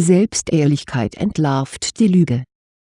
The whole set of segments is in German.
Selbstehrlichkeit entlarvt die Lüge.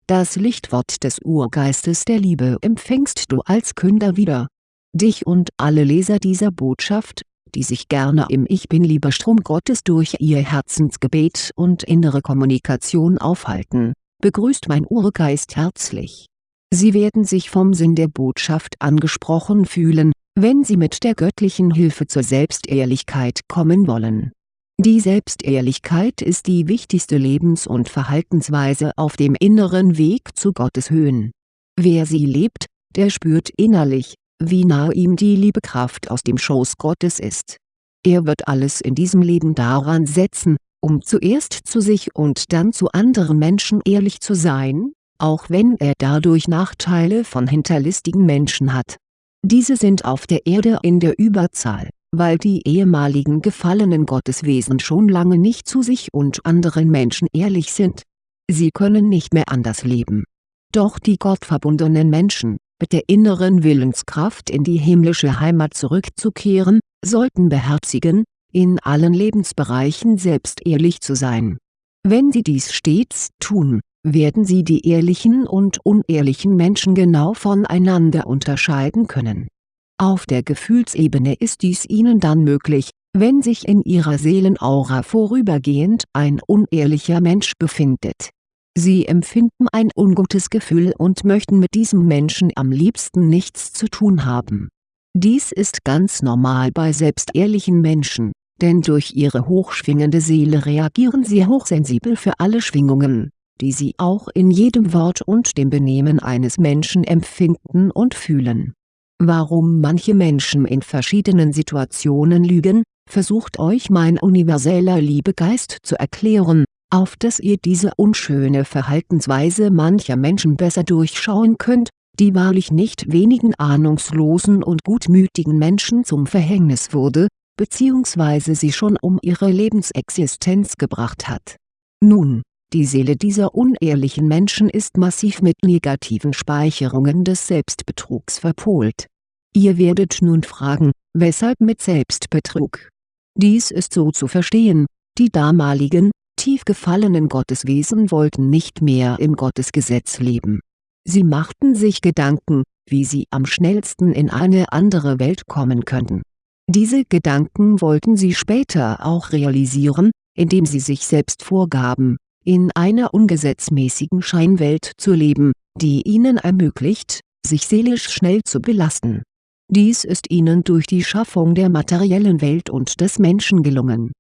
Das Lichtwort des Urgeistes der Liebe empfängst du als Künder wieder. Dich und alle Leser dieser Botschaft, die sich gerne im Ich Bin-Liebestrom Gottes durch ihr Herzensgebet und innere Kommunikation aufhalten, begrüßt mein Urgeist herzlich. Sie werden sich vom Sinn der Botschaft angesprochen fühlen, wenn Sie mit der göttlichen Hilfe zur Selbstehrlichkeit kommen wollen. Die Selbstehrlichkeit ist die wichtigste Lebens- und Verhaltensweise auf dem inneren Weg zu Gottes Höhen. Wer sie lebt, der spürt innerlich, wie nahe ihm die Liebekraft aus dem Schoß Gottes ist. Er wird alles in diesem Leben daran setzen, um zuerst zu sich und dann zu anderen Menschen ehrlich zu sein, auch wenn er dadurch Nachteile von hinterlistigen Menschen hat. Diese sind auf der Erde in der Überzahl, weil die ehemaligen gefallenen Gotteswesen schon lange nicht zu sich und anderen Menschen ehrlich sind. Sie können nicht mehr anders leben. Doch die gottverbundenen Menschen, mit der inneren Willenskraft in die himmlische Heimat zurückzukehren, sollten beherzigen, in allen Lebensbereichen selbst ehrlich zu sein. Wenn sie dies stets tun, werden sie die ehrlichen und unehrlichen Menschen genau voneinander unterscheiden können. Auf der Gefühlsebene ist dies ihnen dann möglich, wenn sich in ihrer Seelenaura vorübergehend ein unehrlicher Mensch befindet Sie empfinden ein ungutes Gefühl und möchten mit diesem Menschen am liebsten nichts zu tun haben. Dies ist ganz normal bei selbstehrlichen Menschen, denn durch ihre hochschwingende Seele reagieren sie hochsensibel für alle Schwingungen, die sie auch in jedem Wort und dem Benehmen eines Menschen empfinden und fühlen. Warum manche Menschen in verschiedenen Situationen lügen, versucht euch mein universeller Liebegeist zu erklären, auf dass ihr diese unschöne Verhaltensweise mancher Menschen besser durchschauen könnt, die wahrlich nicht wenigen ahnungslosen und gutmütigen Menschen zum Verhängnis wurde, bzw. sie schon um ihre Lebensexistenz gebracht hat. Nun, die Seele dieser unehrlichen Menschen ist massiv mit negativen Speicherungen des Selbstbetrugs verpolt. Ihr werdet nun fragen, weshalb mit Selbstbetrug? Dies ist so zu verstehen, die damaligen, tief gefallenen Gotteswesen wollten nicht mehr im Gottesgesetz leben. Sie machten sich Gedanken, wie sie am schnellsten in eine andere Welt kommen könnten. Diese Gedanken wollten sie später auch realisieren, indem sie sich selbst vorgaben, in einer ungesetzmäßigen Scheinwelt zu leben, die ihnen ermöglicht, sich seelisch schnell zu belasten. Dies ist ihnen durch die Schaffung der materiellen Welt und des Menschen gelungen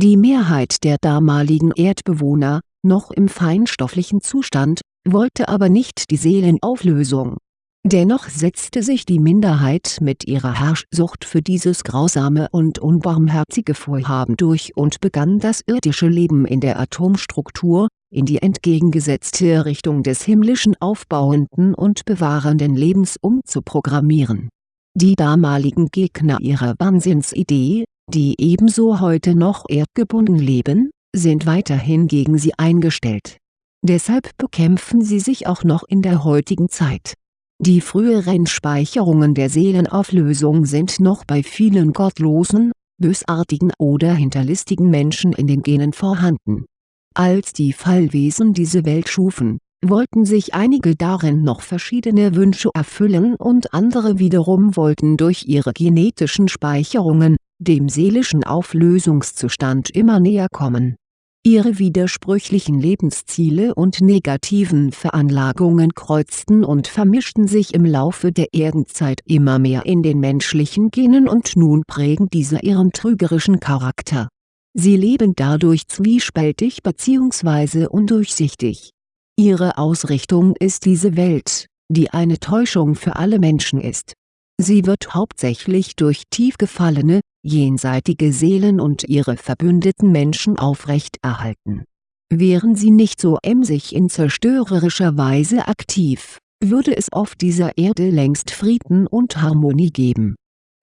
die Mehrheit der damaligen Erdbewohner, noch im feinstofflichen Zustand, wollte aber nicht die Seelenauflösung. Dennoch setzte sich die Minderheit mit ihrer Herrschsucht für dieses grausame und unbarmherzige Vorhaben durch und begann das irdische Leben in der Atomstruktur, in die entgegengesetzte Richtung des himmlischen aufbauenden und bewahrenden Lebens umzuprogrammieren. Die damaligen Gegner ihrer Wahnsinnsidee, die ebenso heute noch erdgebunden leben, sind weiterhin gegen sie eingestellt. Deshalb bekämpfen sie sich auch noch in der heutigen Zeit. Die früheren Speicherungen der Seelenauflösung sind noch bei vielen gottlosen, bösartigen oder hinterlistigen Menschen in den Genen vorhanden. Als die Fallwesen diese Welt schufen, wollten sich einige darin noch verschiedene Wünsche erfüllen und andere wiederum wollten durch ihre genetischen Speicherungen, dem seelischen Auflösungszustand immer näher kommen. Ihre widersprüchlichen Lebensziele und negativen Veranlagungen kreuzten und vermischten sich im Laufe der Erdenzeit immer mehr in den menschlichen Genen und nun prägen diese ihren trügerischen Charakter. Sie leben dadurch zwiespältig bzw. undurchsichtig. Ihre Ausrichtung ist diese Welt, die eine Täuschung für alle Menschen ist Sie wird hauptsächlich durch tief gefallene, jenseitige Seelen und ihre verbündeten Menschen aufrechterhalten. Wären sie nicht so emsig in zerstörerischer Weise aktiv, würde es auf dieser Erde längst Frieden und Harmonie geben.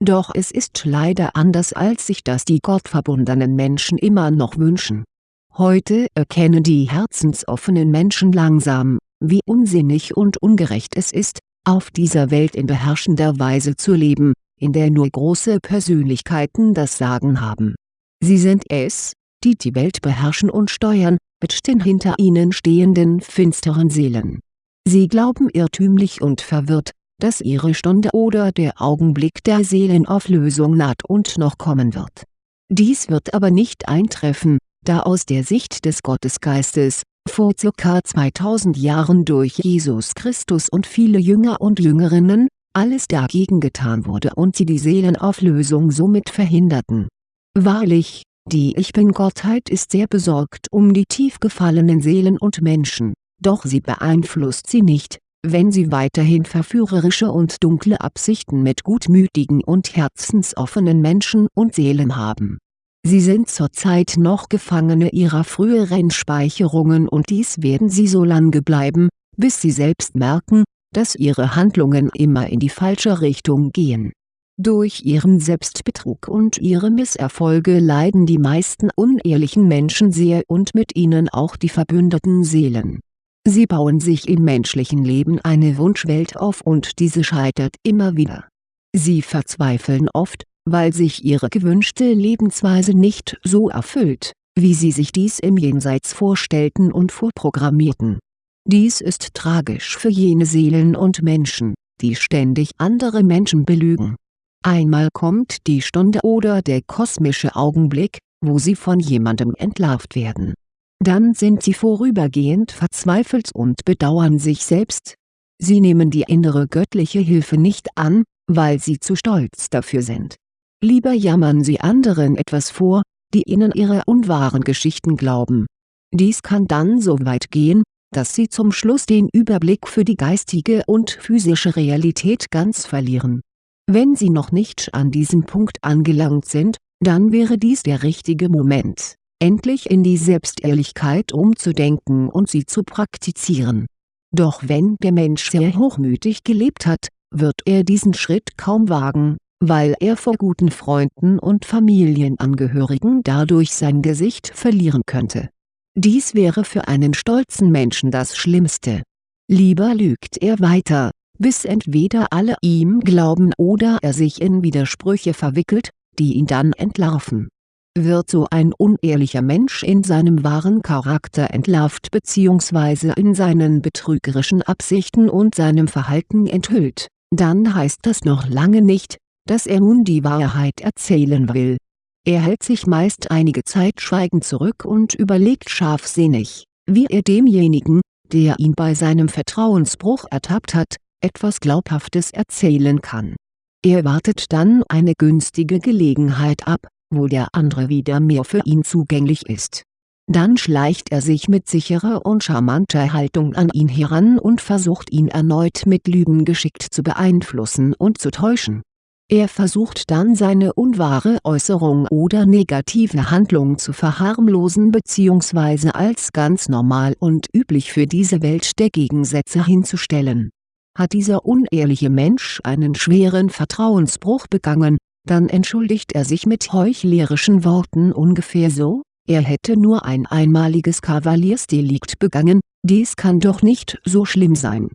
Doch es ist leider anders als sich das die gottverbundenen Menschen immer noch wünschen. Heute erkennen die herzensoffenen Menschen langsam, wie unsinnig und ungerecht es ist, auf dieser Welt in beherrschender Weise zu leben, in der nur große Persönlichkeiten das Sagen haben. Sie sind es, die die Welt beherrschen und steuern, mit den hinter ihnen stehenden finsteren Seelen. Sie glauben irrtümlich und verwirrt, dass ihre Stunde oder der Augenblick der Seelenauflösung naht und noch kommen wird. Dies wird aber nicht eintreffen, da aus der Sicht des Gottesgeistes, vor ca. 2000 Jahren durch Jesus Christus und viele Jünger und Jüngerinnen, alles dagegen getan wurde und sie die Seelenauflösung somit verhinderten. Wahrlich, die Ich Bin-Gottheit ist sehr besorgt um die tief gefallenen Seelen und Menschen, doch sie beeinflusst sie nicht, wenn sie weiterhin verführerische und dunkle Absichten mit gutmütigen und herzensoffenen Menschen und Seelen haben. Sie sind zurzeit noch Gefangene ihrer früheren Speicherungen und dies werden sie so lange bleiben, bis sie selbst merken, dass ihre Handlungen immer in die falsche Richtung gehen. Durch ihren Selbstbetrug und ihre Misserfolge leiden die meisten unehrlichen Menschen sehr und mit ihnen auch die verbündeten Seelen Sie bauen sich im menschlichen Leben eine Wunschwelt auf und diese scheitert immer wieder. Sie verzweifeln oft, weil sich ihre gewünschte Lebensweise nicht so erfüllt, wie sie sich dies im Jenseits vorstellten und vorprogrammierten. Dies ist tragisch für jene Seelen und Menschen, die ständig andere Menschen belügen. Einmal kommt die Stunde oder der kosmische Augenblick, wo sie von jemandem entlarvt werden dann sind sie vorübergehend verzweifelt und bedauern sich selbst. Sie nehmen die innere göttliche Hilfe nicht an, weil sie zu stolz dafür sind. Lieber jammern sie anderen etwas vor, die ihnen ihre unwahren Geschichten glauben. Dies kann dann so weit gehen, dass sie zum Schluss den Überblick für die geistige und physische Realität ganz verlieren. Wenn sie noch nicht an diesem Punkt angelangt sind, dann wäre dies der richtige Moment endlich in die Selbstehrlichkeit umzudenken und sie zu praktizieren. Doch wenn der Mensch sehr hochmütig gelebt hat, wird er diesen Schritt kaum wagen, weil er vor guten Freunden und Familienangehörigen dadurch sein Gesicht verlieren könnte. Dies wäre für einen stolzen Menschen das Schlimmste. Lieber lügt er weiter, bis entweder alle ihm glauben oder er sich in Widersprüche verwickelt, die ihn dann entlarven wird so ein unehrlicher Mensch in seinem wahren Charakter entlarvt bzw. in seinen betrügerischen Absichten und seinem Verhalten enthüllt, dann heißt das noch lange nicht, dass er nun die Wahrheit erzählen will. Er hält sich meist einige Zeit schweigend zurück und überlegt scharfsinnig, wie er demjenigen, der ihn bei seinem Vertrauensbruch ertappt hat, etwas Glaubhaftes erzählen kann. Er wartet dann eine günstige Gelegenheit ab, wo der andere wieder mehr für ihn zugänglich ist. Dann schleicht er sich mit sicherer und charmanter Haltung an ihn heran und versucht ihn erneut mit Lügen geschickt zu beeinflussen und zu täuschen. Er versucht dann seine unwahre Äußerung oder negative Handlung zu verharmlosen bzw. als ganz normal und üblich für diese Welt der Gegensätze hinzustellen. Hat dieser unehrliche Mensch einen schweren Vertrauensbruch begangen, dann entschuldigt er sich mit heuchlerischen Worten ungefähr so, er hätte nur ein einmaliges Kavaliersdelikt begangen, dies kann doch nicht so schlimm sein.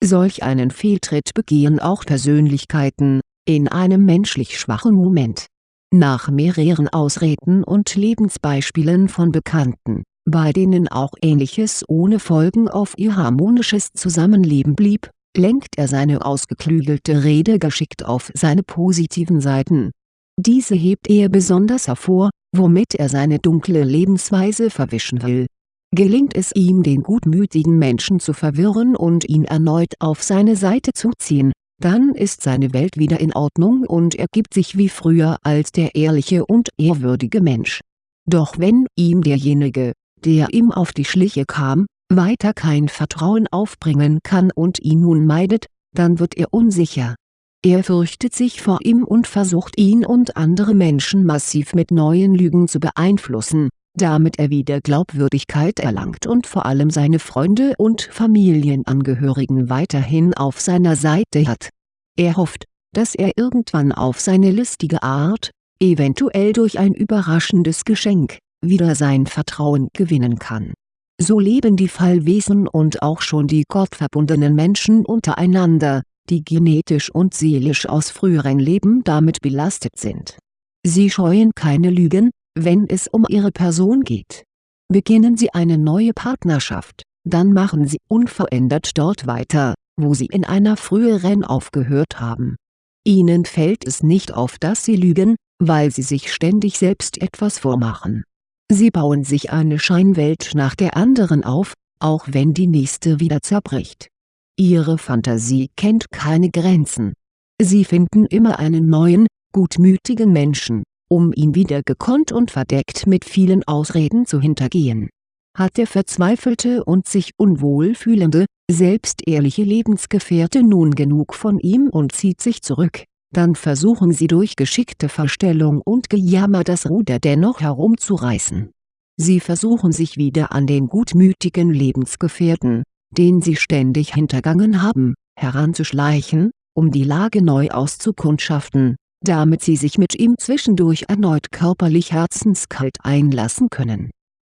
Solch einen Fehltritt begehen auch Persönlichkeiten, in einem menschlich schwachen Moment. Nach mehreren Ausreden und Lebensbeispielen von Bekannten, bei denen auch Ähnliches ohne Folgen auf ihr harmonisches Zusammenleben blieb, lenkt er seine ausgeklügelte Rede geschickt auf seine positiven Seiten. Diese hebt er besonders hervor, womit er seine dunkle Lebensweise verwischen will. Gelingt es ihm den gutmütigen Menschen zu verwirren und ihn erneut auf seine Seite zu ziehen, dann ist seine Welt wieder in Ordnung und er gibt sich wie früher als der ehrliche und ehrwürdige Mensch. Doch wenn ihm derjenige, der ihm auf die Schliche kam, weiter kein Vertrauen aufbringen kann und ihn nun meidet, dann wird er unsicher. Er fürchtet sich vor ihm und versucht ihn und andere Menschen massiv mit neuen Lügen zu beeinflussen, damit er wieder Glaubwürdigkeit erlangt und vor allem seine Freunde und Familienangehörigen weiterhin auf seiner Seite hat. Er hofft, dass er irgendwann auf seine listige Art, eventuell durch ein überraschendes Geschenk, wieder sein Vertrauen gewinnen kann so leben die Fallwesen und auch schon die gottverbundenen Menschen untereinander, die genetisch und seelisch aus früheren Leben damit belastet sind. Sie scheuen keine Lügen, wenn es um ihre Person geht. Beginnen Sie eine neue Partnerschaft, dann machen Sie unverändert dort weiter, wo Sie in einer früheren aufgehört haben. Ihnen fällt es nicht auf dass Sie lügen, weil Sie sich ständig selbst etwas vormachen. Sie bauen sich eine Scheinwelt nach der anderen auf, auch wenn die nächste wieder zerbricht. Ihre Fantasie kennt keine Grenzen. Sie finden immer einen neuen, gutmütigen Menschen, um ihn wieder gekonnt und verdeckt mit vielen Ausreden zu hintergehen. Hat der verzweifelte und sich unwohl fühlende, selbstehrliche Lebensgefährte nun genug von ihm und zieht sich zurück, dann versuchen sie durch geschickte Verstellung und Gejammer das Ruder dennoch herumzureißen. Sie versuchen sich wieder an den gutmütigen Lebensgefährten, den sie ständig hintergangen haben, heranzuschleichen, um die Lage neu auszukundschaften, damit sie sich mit ihm zwischendurch erneut körperlich herzenskalt einlassen können.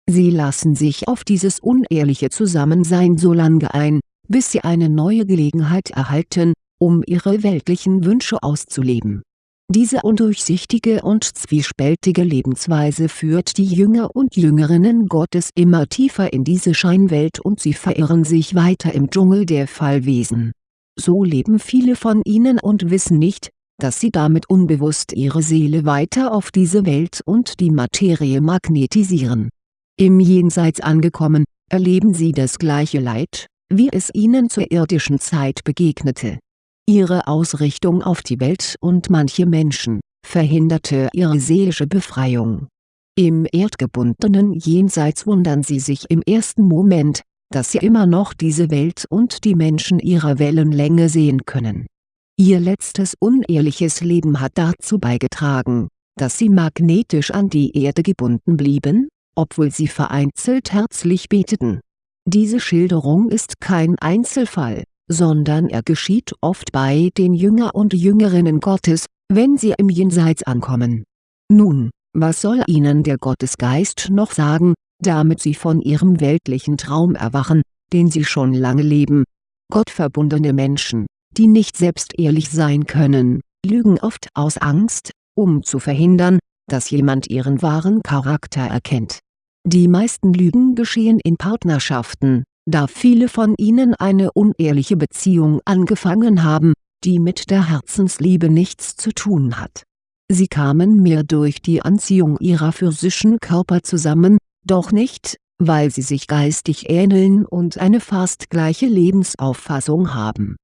Sie lassen sich auf dieses unehrliche Zusammensein so lange ein, bis sie eine neue Gelegenheit erhalten, um ihre weltlichen Wünsche auszuleben. Diese undurchsichtige und zwiespältige Lebensweise führt die Jünger und Jüngerinnen Gottes immer tiefer in diese Scheinwelt und sie verirren sich weiter im Dschungel der Fallwesen. So leben viele von ihnen und wissen nicht, dass sie damit unbewusst ihre Seele weiter auf diese Welt und die Materie magnetisieren. Im Jenseits angekommen, erleben sie das gleiche Leid, wie es ihnen zur irdischen Zeit begegnete. Ihre Ausrichtung auf die Welt und manche Menschen, verhinderte ihre seelische Befreiung. Im erdgebundenen Jenseits wundern sie sich im ersten Moment, dass sie immer noch diese Welt und die Menschen ihrer Wellenlänge sehen können Ihr letztes unehrliches Leben hat dazu beigetragen, dass sie magnetisch an die Erde gebunden blieben, obwohl sie vereinzelt herzlich beteten. Diese Schilderung ist kein Einzelfall, sondern er geschieht oft bei den Jünger und Jüngerinnen Gottes, wenn sie im Jenseits ankommen. Nun, was soll ihnen der Gottesgeist noch sagen, damit sie von ihrem weltlichen Traum erwachen, den sie schon lange leben? Gottverbundene Menschen die nicht selbst ehrlich sein können, lügen oft aus Angst, um zu verhindern, dass jemand ihren wahren Charakter erkennt. Die meisten Lügen geschehen in Partnerschaften, da viele von ihnen eine unehrliche Beziehung angefangen haben, die mit der Herzensliebe nichts zu tun hat. Sie kamen mehr durch die Anziehung ihrer physischen Körper zusammen, doch nicht, weil sie sich geistig ähneln und eine fast gleiche Lebensauffassung haben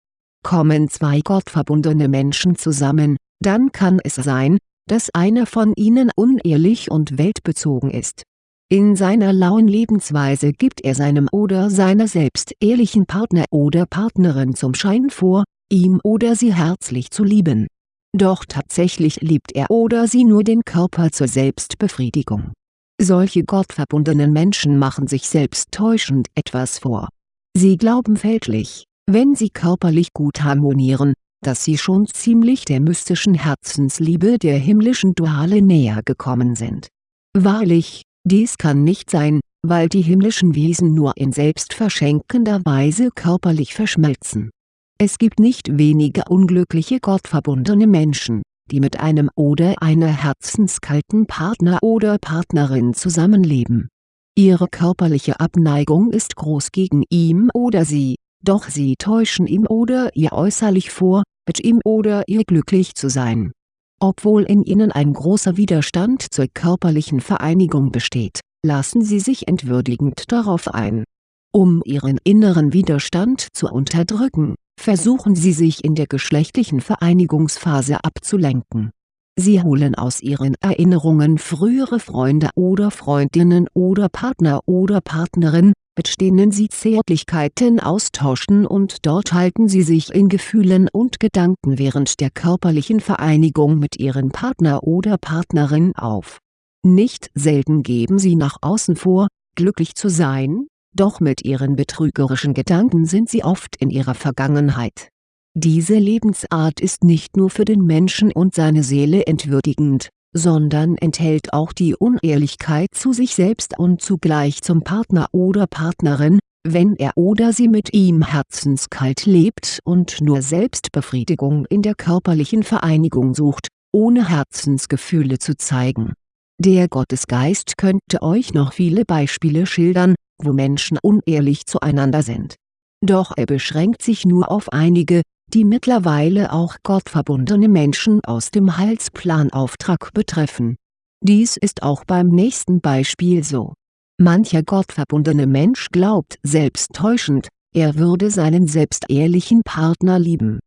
Kommen zwei gottverbundene Menschen zusammen, dann kann es sein, dass einer von ihnen unehrlich und weltbezogen ist. In seiner lauen Lebensweise gibt er seinem oder seiner selbst ehrlichen Partner oder Partnerin zum Schein vor, ihm oder sie herzlich zu lieben. Doch tatsächlich liebt er oder sie nur den Körper zur Selbstbefriedigung. Solche gottverbundenen Menschen machen sich selbst täuschend etwas vor. Sie glauben fälschlich, wenn sie körperlich gut harmonieren, dass sie schon ziemlich der mystischen Herzensliebe der himmlischen Duale näher gekommen sind. Wahrlich, dies kann nicht sein, weil die himmlischen Wesen nur in selbstverschenkender Weise körperlich verschmelzen. Es gibt nicht wenige unglückliche gottverbundene Menschen, die mit einem oder einer herzenskalten Partner oder Partnerin zusammenleben. Ihre körperliche Abneigung ist groß gegen ihn oder sie, doch sie täuschen ihm oder ihr äußerlich vor, mit ihm oder ihr glücklich zu sein. Obwohl in ihnen ein großer Widerstand zur körperlichen Vereinigung besteht, lassen sie sich entwürdigend darauf ein. Um ihren inneren Widerstand zu unterdrücken, versuchen sie sich in der geschlechtlichen Vereinigungsphase abzulenken. Sie holen aus ihren Erinnerungen frühere Freunde oder Freundinnen oder Partner oder Partnerin, mit denen sie Zärtlichkeiten austauschen und dort halten sie sich in Gefühlen und Gedanken während der körperlichen Vereinigung mit ihrem Partner oder Partnerin auf. Nicht selten geben sie nach außen vor, glücklich zu sein, doch mit ihren betrügerischen Gedanken sind sie oft in ihrer Vergangenheit. Diese Lebensart ist nicht nur für den Menschen und seine Seele entwürdigend, sondern enthält auch die Unehrlichkeit zu sich selbst und zugleich zum Partner oder Partnerin, wenn er oder sie mit ihm herzenskalt lebt und nur Selbstbefriedigung in der körperlichen Vereinigung sucht, ohne Herzensgefühle zu zeigen. Der Gottesgeist könnte euch noch viele Beispiele schildern, wo Menschen unehrlich zueinander sind. Doch er beschränkt sich nur auf einige, die mittlerweile auch gottverbundene Menschen aus dem Heilsplanauftrag betreffen. Dies ist auch beim nächsten Beispiel so. Mancher gottverbundene Mensch glaubt selbsttäuschend, er würde seinen selbstehrlichen Partner lieben.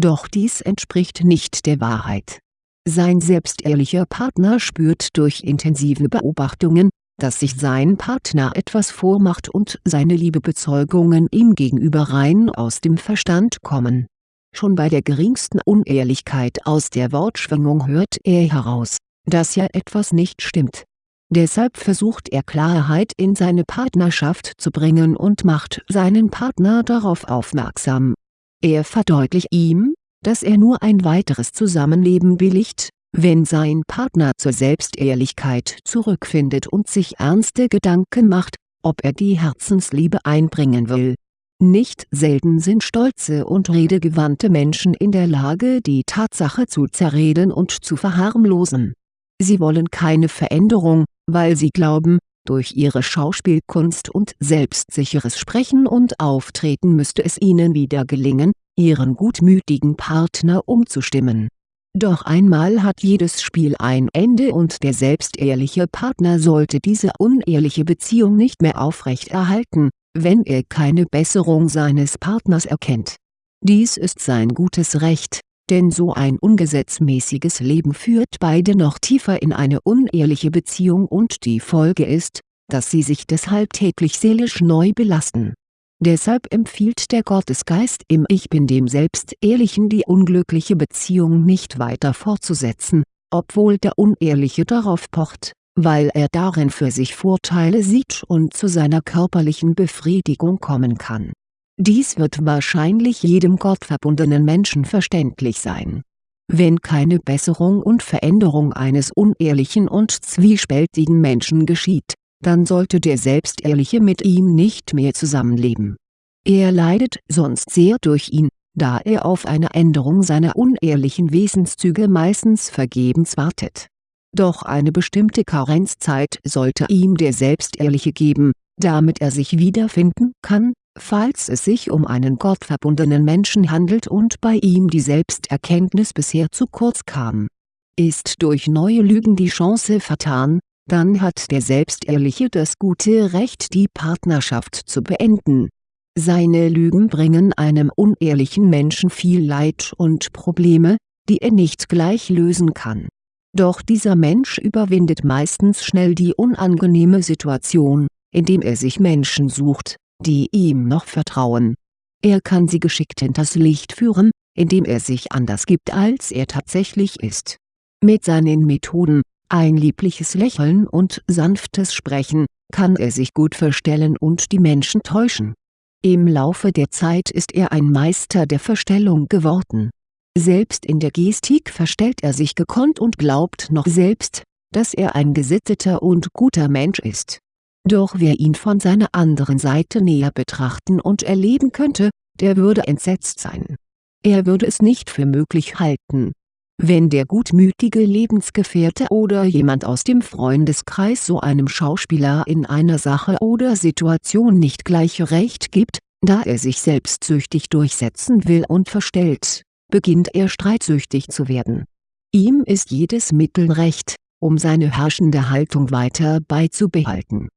Doch dies entspricht nicht der Wahrheit. Sein selbstehrlicher Partner spürt durch intensive Beobachtungen, dass sich sein Partner etwas vormacht und seine Liebebezeugungen ihm gegenüber rein aus dem Verstand kommen. Schon bei der geringsten Unehrlichkeit aus der Wortschwingung hört er heraus, dass ja etwas nicht stimmt. Deshalb versucht er Klarheit in seine Partnerschaft zu bringen und macht seinen Partner darauf aufmerksam. Er verdeutlicht ihm, dass er nur ein weiteres Zusammenleben billigt, wenn sein Partner zur Selbstehrlichkeit zurückfindet und sich ernste Gedanken macht, ob er die Herzensliebe einbringen will. Nicht selten sind stolze und redegewandte Menschen in der Lage die Tatsache zu zerreden und zu verharmlosen. Sie wollen keine Veränderung, weil sie glauben, durch ihre Schauspielkunst und selbstsicheres Sprechen und Auftreten müsste es ihnen wieder gelingen, ihren gutmütigen Partner umzustimmen doch einmal hat jedes Spiel ein Ende und der selbstehrliche Partner sollte diese unehrliche Beziehung nicht mehr aufrechterhalten, wenn er keine Besserung seines Partners erkennt. Dies ist sein gutes Recht, denn so ein ungesetzmäßiges Leben führt beide noch tiefer in eine unehrliche Beziehung und die Folge ist, dass sie sich deshalb täglich seelisch neu belasten Deshalb empfiehlt der Gottesgeist im Ich Bin dem Selbstehrlichen die unglückliche Beziehung nicht weiter fortzusetzen, obwohl der Unehrliche darauf pocht, weil er darin für sich Vorteile sieht und zu seiner körperlichen Befriedigung kommen kann. Dies wird wahrscheinlich jedem gottverbundenen Menschen verständlich sein. Wenn keine Besserung und Veränderung eines unehrlichen und zwiespältigen Menschen geschieht dann sollte der Selbstehrliche mit ihm nicht mehr zusammenleben. Er leidet sonst sehr durch ihn, da er auf eine Änderung seiner unehrlichen Wesenszüge meistens vergebens wartet. Doch eine bestimmte Karenzzeit sollte ihm der Selbstehrliche geben, damit er sich wiederfinden kann, falls es sich um einen gottverbundenen Menschen handelt und bei ihm die Selbsterkenntnis bisher zu kurz kam. Ist durch neue Lügen die Chance vertan, dann hat der Selbstehrliche das gute Recht die Partnerschaft zu beenden. Seine Lügen bringen einem unehrlichen Menschen viel Leid und Probleme, die er nicht gleich lösen kann. Doch dieser Mensch überwindet meistens schnell die unangenehme Situation, indem er sich Menschen sucht, die ihm noch vertrauen. Er kann sie geschickt hinters Licht führen, indem er sich anders gibt als er tatsächlich ist. Mit seinen Methoden, ein liebliches Lächeln und sanftes Sprechen, kann er sich gut verstellen und die Menschen täuschen. Im Laufe der Zeit ist er ein Meister der Verstellung geworden. Selbst in der Gestik verstellt er sich gekonnt und glaubt noch selbst, dass er ein gesitteter und guter Mensch ist. Doch wer ihn von seiner anderen Seite näher betrachten und erleben könnte, der würde entsetzt sein. Er würde es nicht für möglich halten, wenn der gutmütige Lebensgefährte oder jemand aus dem Freundeskreis so einem Schauspieler in einer Sache oder Situation nicht gleich Recht gibt, da er sich selbstsüchtig durchsetzen will und verstellt, beginnt er streitsüchtig zu werden. Ihm ist jedes Mittel recht, um seine herrschende Haltung weiter beizubehalten.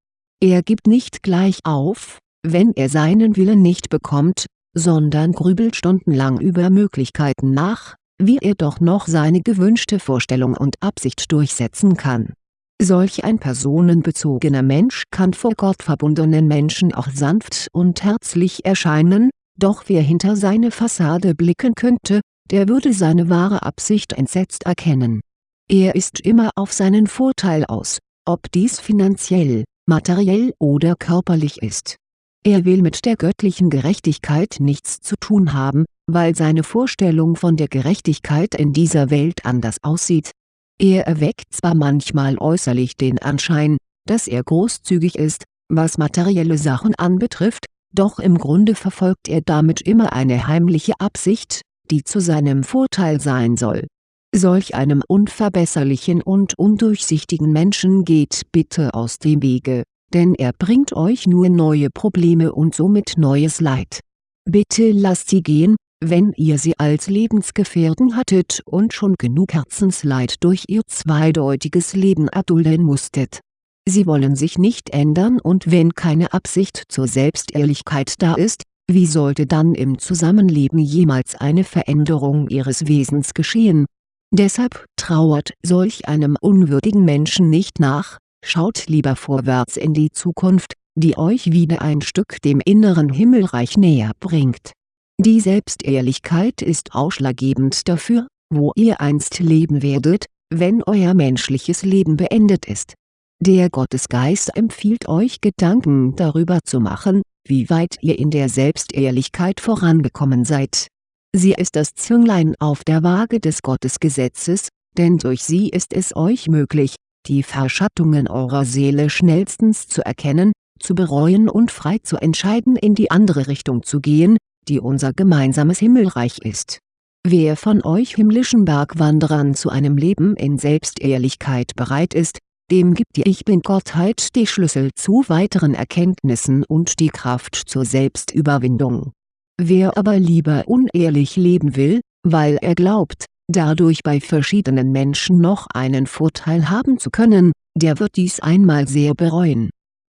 Er gibt nicht gleich auf, wenn er seinen Willen nicht bekommt, sondern grübelt stundenlang über Möglichkeiten nach, wie er doch noch seine gewünschte Vorstellung und Absicht durchsetzen kann. Solch ein personenbezogener Mensch kann vor Gott verbundenen Menschen auch sanft und herzlich erscheinen, doch wer hinter seine Fassade blicken könnte, der würde seine wahre Absicht entsetzt erkennen. Er ist immer auf seinen Vorteil aus, ob dies finanziell, materiell oder körperlich ist. Er will mit der göttlichen Gerechtigkeit nichts zu tun haben, weil seine Vorstellung von der Gerechtigkeit in dieser Welt anders aussieht. Er erweckt zwar manchmal äußerlich den Anschein, dass er großzügig ist, was materielle Sachen anbetrifft, doch im Grunde verfolgt er damit immer eine heimliche Absicht, die zu seinem Vorteil sein soll. Solch einem unverbesserlichen und undurchsichtigen Menschen geht bitte aus dem Wege, denn er bringt euch nur neue Probleme und somit neues Leid. Bitte lasst sie gehen, wenn ihr sie als Lebensgefährten hattet und schon genug Herzensleid durch ihr zweideutiges Leben erdulden musstet. Sie wollen sich nicht ändern und wenn keine Absicht zur Selbstehrlichkeit da ist, wie sollte dann im Zusammenleben jemals eine Veränderung ihres Wesens geschehen? Deshalb trauert solch einem unwürdigen Menschen nicht nach, schaut lieber vorwärts in die Zukunft, die euch wieder ein Stück dem inneren Himmelreich näher bringt. Die Selbstehrlichkeit ist ausschlaggebend dafür, wo ihr einst leben werdet, wenn euer menschliches Leben beendet ist. Der Gottesgeist empfiehlt euch Gedanken darüber zu machen, wie weit ihr in der Selbstehrlichkeit vorangekommen seid. Sie ist das Zünglein auf der Waage des Gottesgesetzes, denn durch sie ist es euch möglich, die Verschattungen eurer Seele schnellstens zu erkennen, zu bereuen und frei zu entscheiden in die andere Richtung zu gehen, die unser gemeinsames Himmelreich ist. Wer von euch himmlischen Bergwanderern zu einem Leben in Selbstehrlichkeit bereit ist, dem gibt die Ich Bin-Gottheit die Schlüssel zu weiteren Erkenntnissen und die Kraft zur Selbstüberwindung. Wer aber lieber unehrlich leben will, weil er glaubt, dadurch bei verschiedenen Menschen noch einen Vorteil haben zu können, der wird dies einmal sehr bereuen.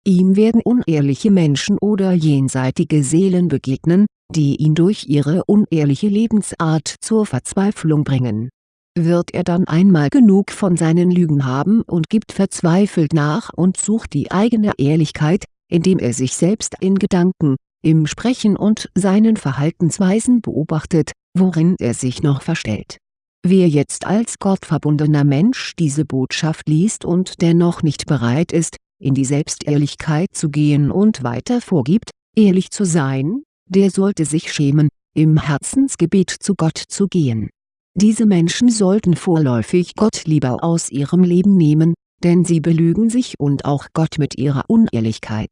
Ihm werden unehrliche Menschen oder jenseitige Seelen begegnen, die ihn durch ihre unehrliche Lebensart zur Verzweiflung bringen. Wird er dann einmal genug von seinen Lügen haben und gibt verzweifelt nach und sucht die eigene Ehrlichkeit, indem er sich selbst in Gedanken, im Sprechen und seinen Verhaltensweisen beobachtet, worin er sich noch verstellt. Wer jetzt als gottverbundener Mensch diese Botschaft liest und dennoch nicht bereit ist, in die Selbstehrlichkeit zu gehen und weiter vorgibt, ehrlich zu sein, der sollte sich schämen, im Herzensgebet zu Gott zu gehen. Diese Menschen sollten vorläufig Gott lieber aus ihrem Leben nehmen, denn sie belügen sich und auch Gott mit ihrer Unehrlichkeit.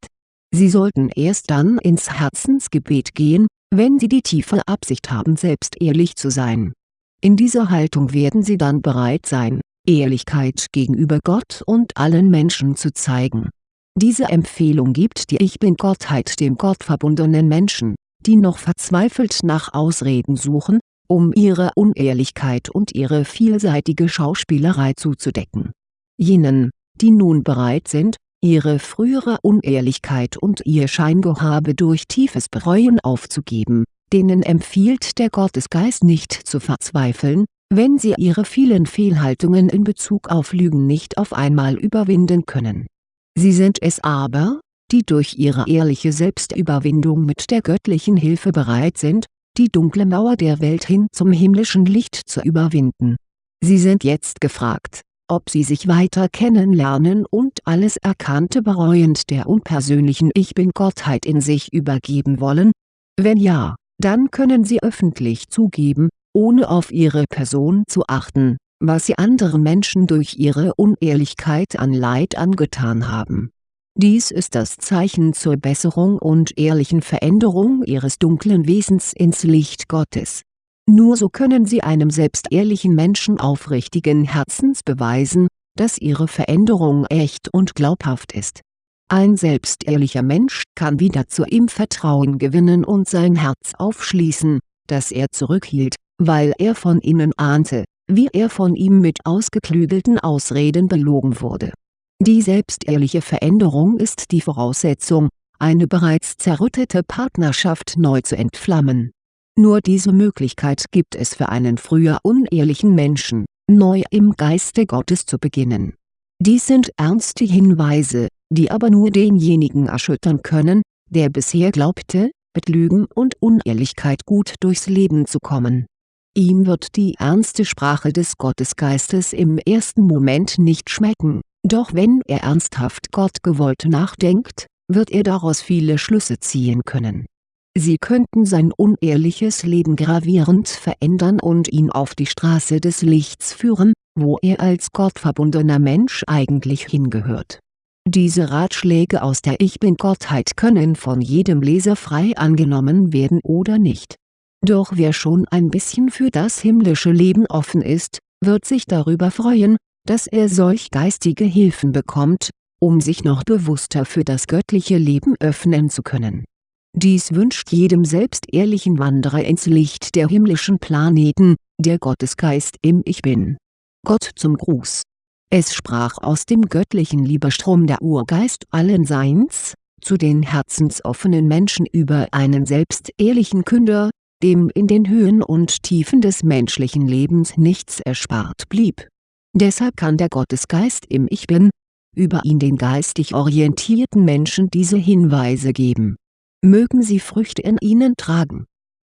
Sie sollten erst dann ins Herzensgebet gehen, wenn sie die tiefe Absicht haben selbst ehrlich zu sein. In dieser Haltung werden sie dann bereit sein, Ehrlichkeit gegenüber Gott und allen Menschen zu zeigen. Diese Empfehlung gibt die Ich Bin-Gottheit dem gottverbundenen Menschen die noch verzweifelt nach Ausreden suchen, um ihre Unehrlichkeit und ihre vielseitige Schauspielerei zuzudecken. Jenen, die nun bereit sind, ihre frühere Unehrlichkeit und ihr Scheingehabe durch tiefes Bereuen aufzugeben, denen empfiehlt der Gottesgeist nicht zu verzweifeln, wenn sie ihre vielen Fehlhaltungen in Bezug auf Lügen nicht auf einmal überwinden können. Sie sind es aber, die durch ihre ehrliche Selbstüberwindung mit der göttlichen Hilfe bereit sind, die dunkle Mauer der Welt hin zum himmlischen Licht zu überwinden. Sie sind jetzt gefragt, ob sie sich weiter kennenlernen und alles Erkannte bereuend der unpersönlichen Ich Bin-Gottheit in sich übergeben wollen? Wenn ja, dann können sie öffentlich zugeben, ohne auf ihre Person zu achten, was sie anderen Menschen durch ihre Unehrlichkeit an Leid angetan haben dies ist das Zeichen zur Besserung und ehrlichen Veränderung ihres dunklen Wesens ins Licht Gottes. Nur so können sie einem selbstehrlichen Menschen aufrichtigen Herzens beweisen, dass ihre Veränderung echt und glaubhaft ist. Ein selbstehrlicher Mensch kann wieder zu ihm Vertrauen gewinnen und sein Herz aufschließen, das er zurückhielt, weil er von innen ahnte, wie er von ihm mit ausgeklügelten Ausreden belogen wurde die selbstehrliche Veränderung ist die Voraussetzung, eine bereits zerrüttete Partnerschaft neu zu entflammen. Nur diese Möglichkeit gibt es für einen früher unehrlichen Menschen, neu im Geiste Gottes zu beginnen. Dies sind ernste Hinweise, die aber nur denjenigen erschüttern können, der bisher glaubte, mit Lügen und Unehrlichkeit gut durchs Leben zu kommen. Ihm wird die ernste Sprache des Gottesgeistes im ersten Moment nicht schmecken doch wenn er ernsthaft gottgewollt nachdenkt, wird er daraus viele Schlüsse ziehen können. Sie könnten sein unehrliches Leben gravierend verändern und ihn auf die Straße des Lichts führen, wo er als gottverbundener Mensch eigentlich hingehört. Diese Ratschläge aus der Ich Bin-Gottheit können von jedem Leser frei angenommen werden oder nicht. Doch wer schon ein bisschen für das himmlische Leben offen ist, wird sich darüber freuen, dass er solch geistige Hilfen bekommt, um sich noch bewusster für das göttliche Leben öffnen zu können. Dies wünscht jedem selbstehrlichen Wanderer ins Licht der himmlischen Planeten, der Gottesgeist im Ich Bin. Gott zum Gruß Es sprach aus dem göttlichen Liebestrom der Urgeist allen Seins, zu den herzensoffenen Menschen über einen selbstehrlichen Künder, dem in den Höhen und Tiefen des menschlichen Lebens nichts erspart blieb. Deshalb kann der Gottesgeist im Ich Bin, über ihn den geistig orientierten Menschen diese Hinweise geben. Mögen sie Früchte in ihnen tragen